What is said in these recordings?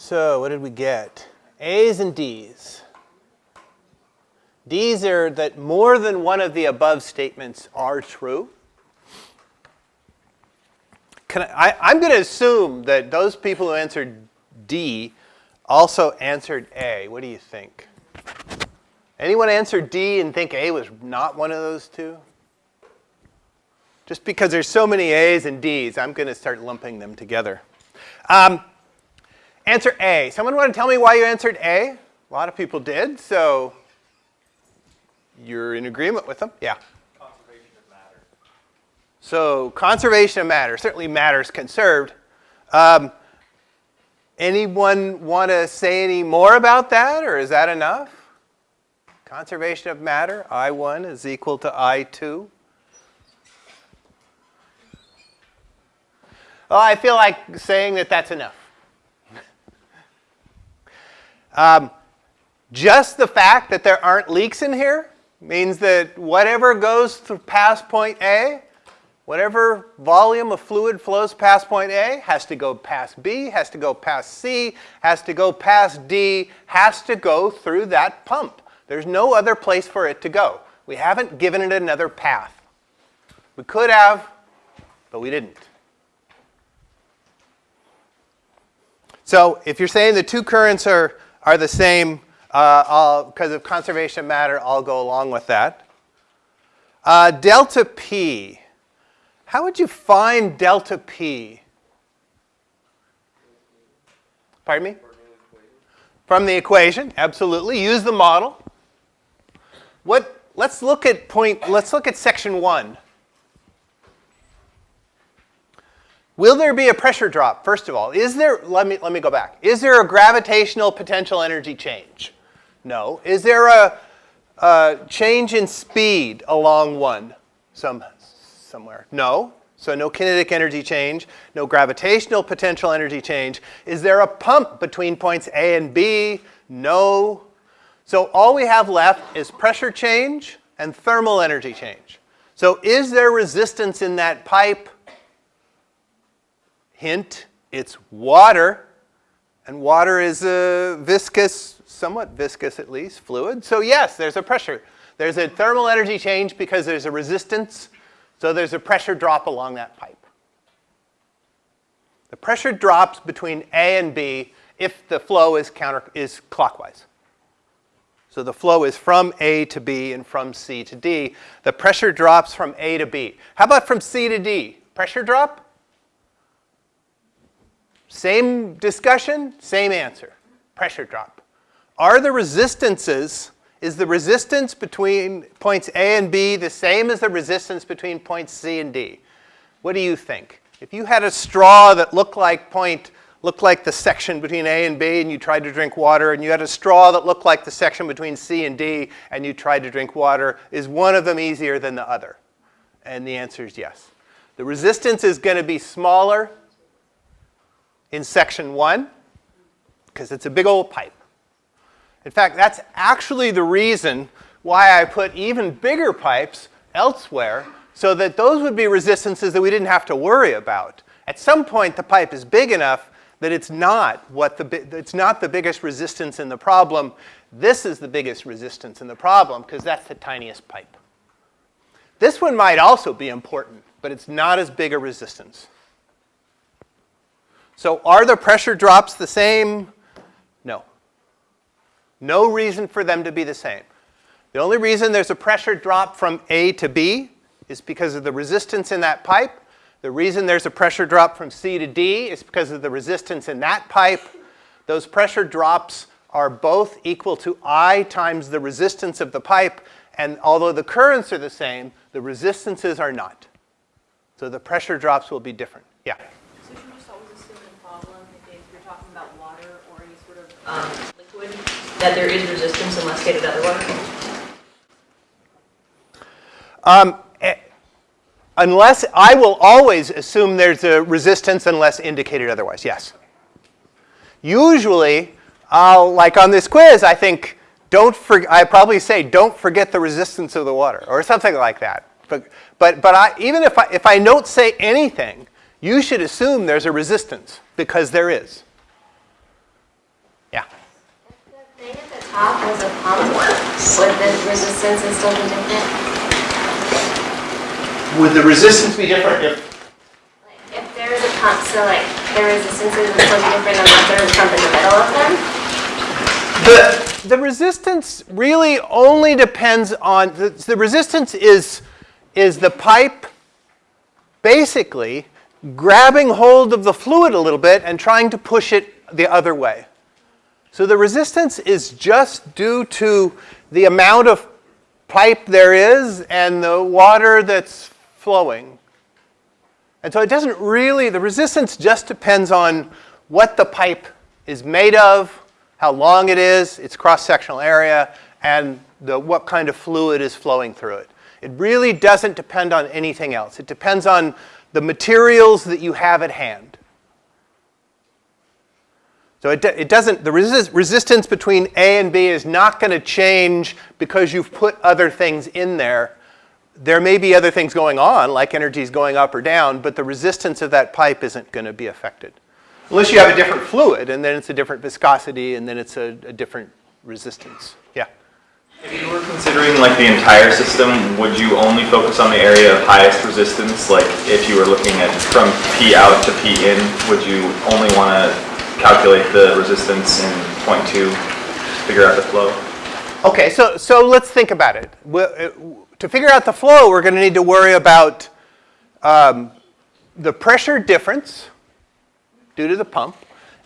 So what did we get? A's and D's. D's are that more than one of the above statements are true. Can I, I, am going to assume that those people who answered D also answered A. What do you think? Anyone answer D and think A was not one of those two? Just because there's so many A's and D's, I'm going to start lumping them together. Um, answer A. Someone want to tell me why you answered A? A lot of people did, so you're in agreement with them. Yeah. Conservation of matter. So conservation of matter, certainly matter is conserved. Um, anyone want to say any more about that, or is that enough? Conservation of matter, I1 is equal to I2. Well, I feel like saying that that's enough. Um, just the fact that there aren't leaks in here means that whatever goes through past point A, whatever volume of fluid flows past point A has to go past B, has to go past C, has to go past D, has to go through that pump. There's no other place for it to go. We haven't given it another path. We could have, but we didn't. So if you're saying the two currents are, are the same uh, because of conservation matter, I'll go along with that. Uh, delta P. How would you find delta P? Pardon me? From the equation, absolutely. Use the model. What, let's look at point, let's look at section one. Will there be a pressure drop, first of all? Is there, let me, let me go back. Is there a gravitational potential energy change? No. Is there a, a change in speed along one some, somewhere? No. So no kinetic energy change, no gravitational potential energy change. Is there a pump between points A and B? No. So all we have left is pressure change and thermal energy change. So is there resistance in that pipe? Hint, it's water. And water is a viscous, somewhat viscous at least, fluid. So yes, there's a pressure. There's a thermal energy change because there's a resistance. So there's a pressure drop along that pipe. The pressure drops between A and B if the flow is, counter, is clockwise. So the flow is from A to B and from C to D. The pressure drops from A to B. How about from C to D? Pressure drop? Same discussion, same answer. Pressure drop. Are the resistances, is the resistance between points A and B the same as the resistance between points C and D? What do you think? If you had a straw that looked like point, looked like the section between A and B and you tried to drink water, and you had a straw that looked like the section between C and D and you tried to drink water, is one of them easier than the other? And the answer is yes. The resistance is going to be smaller in section one because it's a big old pipe. In fact, that's actually the reason why I put even bigger pipes elsewhere so that those would be resistances that we didn't have to worry about. At some point, the pipe is big enough that it's not, what the, it's not the biggest resistance in the problem. This is the biggest resistance in the problem because that's the tiniest pipe. This one might also be important, but it's not as big a resistance. So are the pressure drops the same? No. No reason for them to be the same. The only reason there's a pressure drop from A to B is because of the resistance in that pipe. The reason there's a pressure drop from C to D is because of the resistance in that pipe. Those pressure drops are both equal to I times the resistance of the pipe, and although the currents are the same, the resistances are not. So the pressure drops will be different. Yeah? Um, liquid that there is resistance unless stated otherwise? Um, eh, unless, I will always assume there's a resistance unless indicated otherwise, yes. Usually, I'll, like on this quiz, I think, don't I probably say, don't forget the resistance of the water, or something like that. But, but, but I, even if I, if I don't say anything, you should assume there's a resistance, because there is. Yeah. The thing at the top was a pump, would the resistance is still be different? Would the resistance be different if? Like, If there is a pump, so like, the resistances would still be different unless there was a pump in the middle of them? The, the resistance really only depends on, the, the resistance is, is the pipe basically grabbing hold of the fluid a little bit and trying to push it the other way. So the resistance is just due to the amount of pipe there is and the water that's flowing. And so it doesn't really, the resistance just depends on what the pipe is made of, how long it is, its cross-sectional area, and the, what kind of fluid is flowing through it. It really doesn't depend on anything else. It depends on the materials that you have at hand. So it, it doesn't, the resist, resistance between A and B is not going to change because you've put other things in there. There may be other things going on, like energies going up or down, but the resistance of that pipe isn't going to be affected. Unless you have a different fluid, and then it's a different viscosity, and then it's a, a different resistance. Yeah. If you were considering like the entire system, would you only focus on the area of highest resistance? Like if you were looking at from P out to P in, would you only want to calculate the resistance in point two, figure out the flow? Okay, so, so let's think about it. we uh, to figure out the flow, we're going to need to worry about um, the pressure difference due to the pump,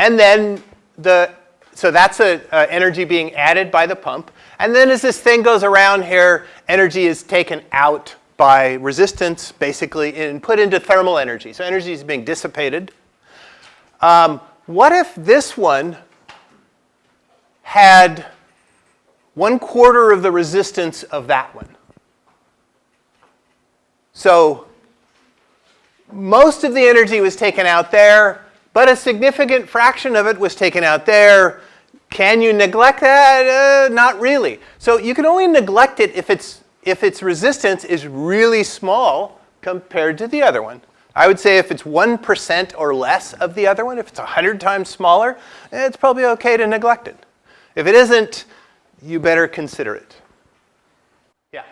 and then the, so that's a, uh, energy being added by the pump, and then as this thing goes around here, energy is taken out by resistance, basically, and put into thermal energy. So energy is being dissipated. Um, what if this one had one quarter of the resistance of that one? So most of the energy was taken out there, but a significant fraction of it was taken out there. Can you neglect that? Uh, not really. So you can only neglect it if its, if its resistance is really small compared to the other one. I would say if it's 1% or less of the other one, if it's 100 times smaller, it's probably okay to neglect it. If it isn't, you better consider it. Yeah.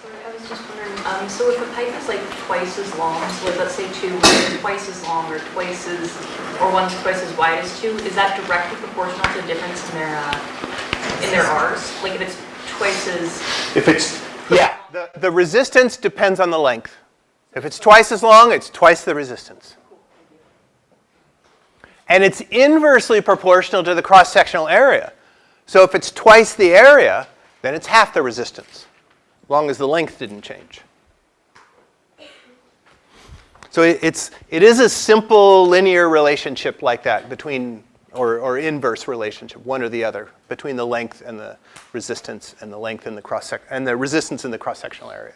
So I was just wondering, um, so if a pipe is like twice as long, so like let's say two is twice as long or twice as, or one's twice as wide as two, is that directly proportional to the difference in their, uh, in their Rs? Like if it's twice as, If it's, yeah, the, the resistance depends on the length. If it's twice as long, it's twice the resistance. And it's inversely proportional to the cross-sectional area. So if it's twice the area, then it's half the resistance, as long as the length didn't change. So it, it's, it is a simple linear relationship like that between, or, or inverse relationship, one or the other, between the length and the resistance and the length and the cross and the resistance in the cross-sectional area.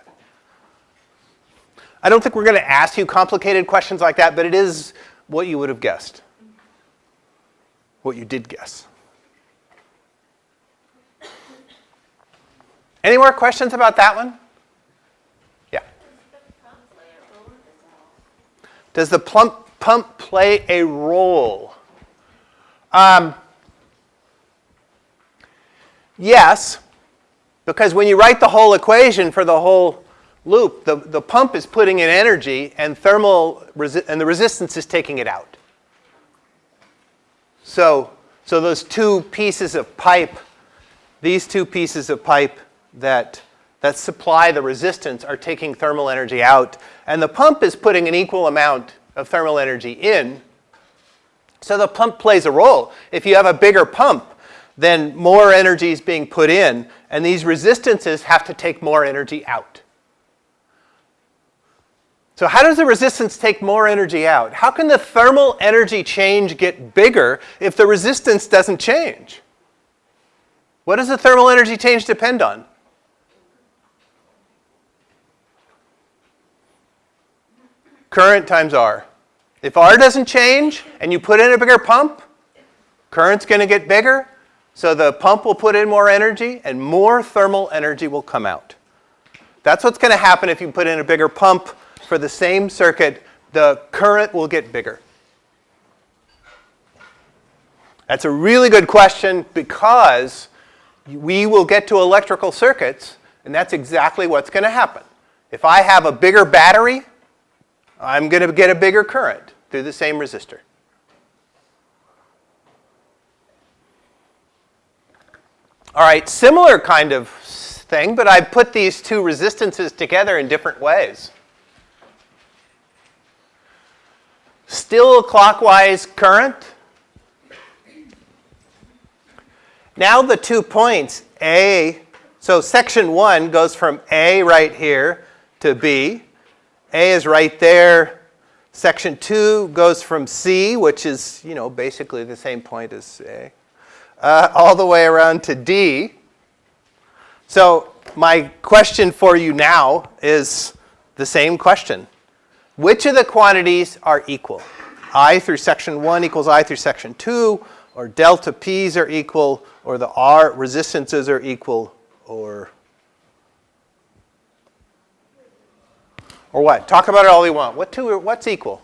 I don't think we're going to ask you complicated questions like that, but it is what you would have guessed. What you did guess. Any more questions about that one? Yeah. Does the plump, pump play a role? Um, yes, because when you write the whole equation for the whole loop, the, the pump is putting in energy and thermal and the resistance is taking it out. So, so those two pieces of pipe, these two pieces of pipe that, that supply the resistance are taking thermal energy out. And the pump is putting an equal amount of thermal energy in. So the pump plays a role. If you have a bigger pump, then more energy is being put in, and these resistances have to take more energy out. So how does the resistance take more energy out? How can the thermal energy change get bigger if the resistance doesn't change? What does the thermal energy change depend on? Current times R. If R doesn't change and you put in a bigger pump, current's going to get bigger, so the pump will put in more energy and more thermal energy will come out. That's what's going to happen if you put in a bigger pump for the same circuit, the current will get bigger. That's a really good question because we will get to electrical circuits, and that's exactly what's going to happen. If I have a bigger battery, I'm going to get a bigger current through the same resistor. All right, similar kind of thing, but I put these two resistances together in different ways. Still clockwise current. Now the two points, A, so section 1 goes from A right here to B. A is right there. Section 2 goes from C, which is, you know, basically the same point as A, uh, all the way around to D. So my question for you now is the same question. Which of the quantities are equal? I through section 1 equals I through section 2, or delta P's are equal, or the R resistances are equal, or or what? Talk about it all you want. What two what's equal?